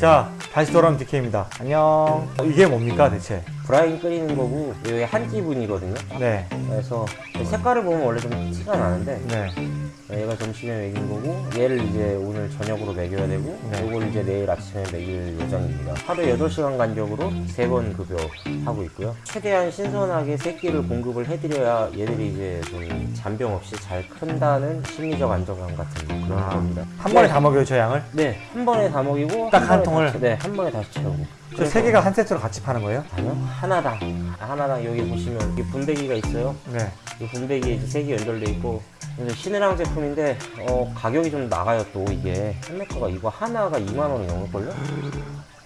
자 다시 돌아온 DK입니다. 안녕. 이게 뭡니까 대체? 브라인 끓이는 거고 이게 한 끼분이거든요. 네. 그래서 색깔을 보면 원래 좀 티가 나는데 네. 얘가 점심에 먹인 거고 얘를 이제 오늘 저녁으로 먹여야 되고 네. 이걸 이제 내일 아침에 먹일 예정입니다. 하루에 8시간 간격으로 3번 급여하고 있고요. 최대한 신선하게 새끼를 공급을 해드려야 얘들이 이제 좀 잔병 없이 잘 큰다는 심리적 안정감 같은 그런 아. 겁니다. 한 번에 다 먹여요 저 양을? 네, 한 번에 다 먹이고 딱한 번에 통을? 다, 네, 한 번에 다시 채우고. 저세 개가 한 세트로 같이 파는 거예요? 아니요, 하나당. 하나당 여기 보시면 이 분배기가 있어요. 네 이 분배기에 이제 색이 연결돼 있고 그래서 신혜랑 제품인데 어, 가격이 좀 나가요 또 이게 판매가가 이거 하나가 2만 원이 넘을걸요?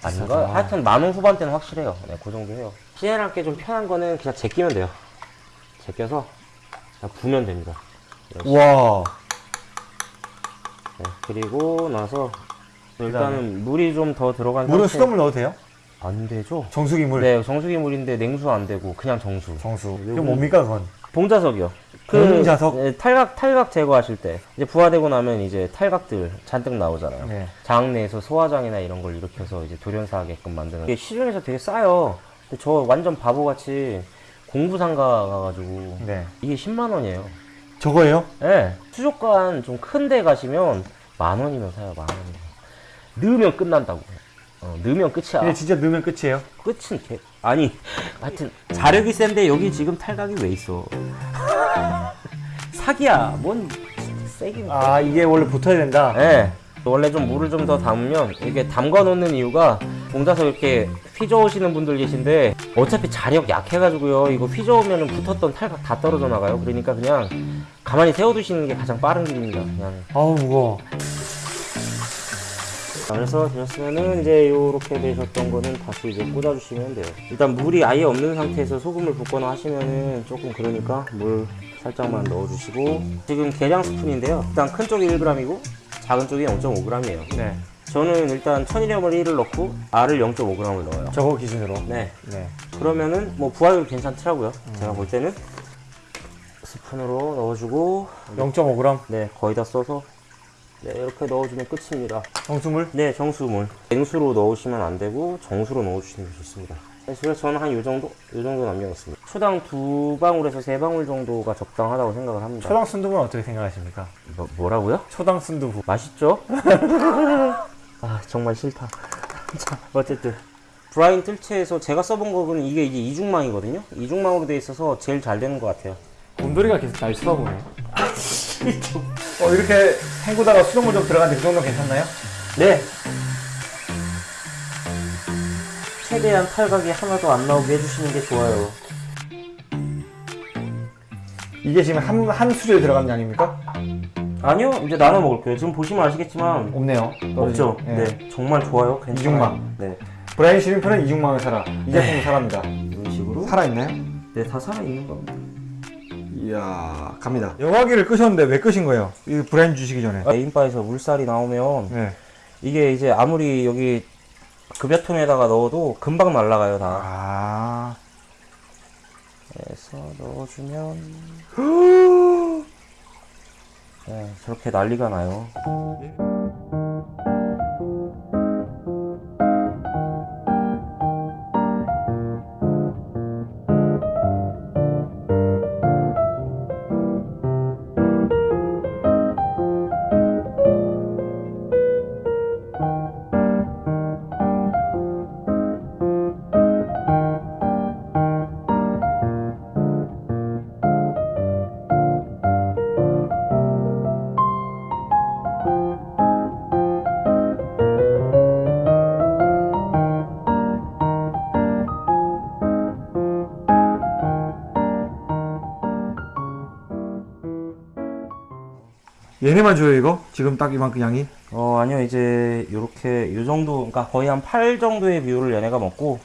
아닌가? 하여튼 만원 후반대는 확실해요 네, 그 정도 해요 신혜랑 게 좀 편한 거는 그냥 제끼면 돼요 제껴서 그냥 부면 됩니다. 우와 네, 그리고 나서 일단은 물이 좀 더 들어간 물은 상태- 수돗물 넣어도 돼요? 안 되죠? 정수기 물 네 정수기 물인데 냉수 안 되고 그냥 정수 정수 이거 뭡니까 그건? 봉자석이요. 봉자석? 네, 탈각 탈각 제거하실 때 이제 부화되고 나면 이제 탈각들 잔뜩 나오잖아요. 네. 장 내에서 소화장이나 이런 걸 일으켜서 이제 돌연사하게끔 만드는. 이게 시중에서 되게 싸요. 근데 저 완전 바보같이 공부상가 가가지고 네 이게 10만 원이에요. 저거예요? 네. 수족관 좀 큰 데 가시면 만 원이면 사요. 만 원이면. 넣으면 끝난다고. 어, 넣으면 끝이야. 근데 진짜 넣으면 끝이에요? 끝은 개 아니 하여튼 자력이 센데 여기 지금 탈각이 왜 있어 사기야. 뭔 세긴 아 이게 원래 붙어야 된다? 예 원래 좀 물을 좀 더 담으면 이게 담가 놓는 이유가 봉자서 이렇게 휘저으시는 분들 계신데 어차피 자력 약해가지고요. 이거 휘저으면 붙었던 탈각 다 떨어져 나가요. 그러니까 그냥 가만히 세워두시는 게 가장 빠른 길입니다. 그냥. 아우 무거워. 자, 그래서 되셨으면은 이제 요렇게 되셨던 거는 다시 이제 꽂아주시면 돼요. 일단 물이 아예 없는 상태에서 소금을 붓거나 하시면은 조금 그러니까 물 살짝만 넣어주시고 지금 계량 스푼인데요. 일단 큰 쪽이 1g이고 작은 쪽이 0.5g이에요. 네 저는 일단 천일염을 1을 넣고 알을 0.5g을 넣어요. 저거 기준으로 네. 네 그러면은 뭐 부하율 괜찮더라고요. 제가 볼 때는 스푼으로 넣어주고 0.5g 네 거의 다 써서 네 이렇게 넣어주면 끝입니다. 정수물? 네, 정수물. 냉수로 넣으시면 안 되고 정수로 넣어주시는 게 좋습니다. 네, 그래서 저는 한요 정도, 요 정도 남겨놓습니다. 초당 두 방울에서 세 방울 정도가 적당하다고 생각을 합니다. 초당 순두부는 어떻게 생각하십니까? 뭐, 뭐라고요? 초당 순두부 맛있죠? 아, 정말 싫다. 자, 어쨌든. 브라인 뜰채에서 제가 써본 거는 이게 이제 이중망이거든요? 이중망으로 돼 있어서 제일 잘 되는 것 같아요. 곰돌이가 계속 날 쳐다보네 어 이렇게 헹구다가 수돗물 좀 들어갔는데 그 정도 괜찮나요? 네. 최대한 탈각이 하나도 안 나오게 해주시는 게 좋아요. 이게 지금 한, 한 수저에 들어간 양입니까? 아니요 이제 나눠 먹을게요 지금 보시면 아시겠지만 없네요 없죠 예. 네 정말 좋아요 괜찮아요 이중망. 네 브라인 시림프는 이중망을 사라 이 제품은 사랍니다 이런 식으로 살아있나요? 네 다 살아있는 겁니다 이야 갑니다. 여과기를 끄셨는데 왜 끄신 거예요? 이 브라인 주시기 전에. 메인바에서 물살이 나오면 네. 이게 이제 아무리 여기 급여통에다가 넣어도 금방 날아가요 다. 아. 그래서 넣어주면 네 저렇게 난리가 나요 얘네만 줘요 이거? 지금 딱 이만큼 양이? 어 아니요 이제 요렇게 요 정도 그러니까 거의 한 8 정도의 비율을 얘네가 먹고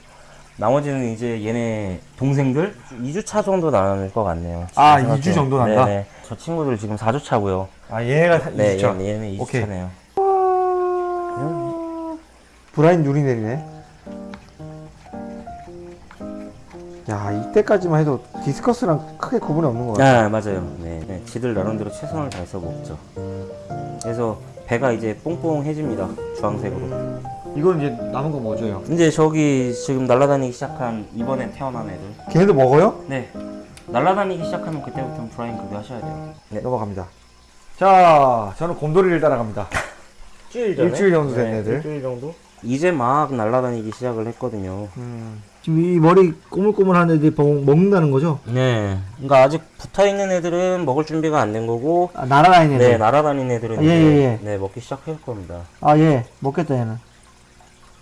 나머지는 이제 얘네 동생들 2주차 정도 나눌 것 같네요 아, 지금 2주 정도 난다? 네네. 저 친구들 지금 4주차고요 아 얘네가 네 2주차 얘네, 얘네 오케이. 2주차네요 브라인 누리 내리네 야 이때까지만 해도 디스커스랑 크게 구분이 없는 것 같아 아 맞아요 네, 네 지들 나름대로 최선을 다해서 먹죠 그래서 배가 이제 뽕뽕해집니다 주황색으로 이건 이제 남은 거 뭐죠? 형? 이제 저기 지금 날아다니기 시작한 이번에 태어난 애들. 걔네도 먹어요? 네. 날아다니기 시작하면 그때부터는 브라인 그거 하셔야 돼요. 네. 넘어갑니다. 자, 저는 곰돌이를 따라갑니다. 일주일 일주일 정도 된 애들. 일주일 정도? 이제 막 날아다니기 시작을 했거든요. 지금 이 머리 꼬물꼬물한 애들이 먹- 먹는다는 거죠? 네. 그러니까 아직 붙어 있는 애들은 먹을 준비가 안 된 거고, 아, 날아다니는 네, 애들. 날아다니는 애들은 아, 예, 예, 예. 네 먹기 시작할 겁니다. 아, 예. 먹겠다, 얘는.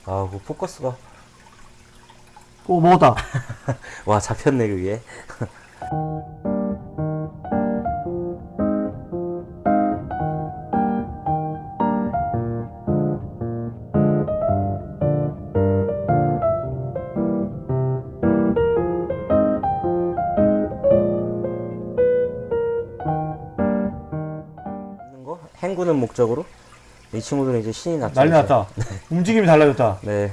아, 그 포커스가 오, 먹었다. 와 잡혔네 그게. 거? 행구는 목적으로 이 친구들은 이제 신이 났죠. 난리. 났다. 움직임이 달라졌다. 네,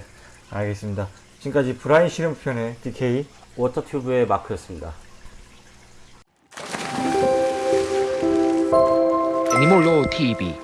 알겠습니다. 지금까지 브라인 실험편의 DK. 워터튜브의 마크였습니다. 애니몰로 TV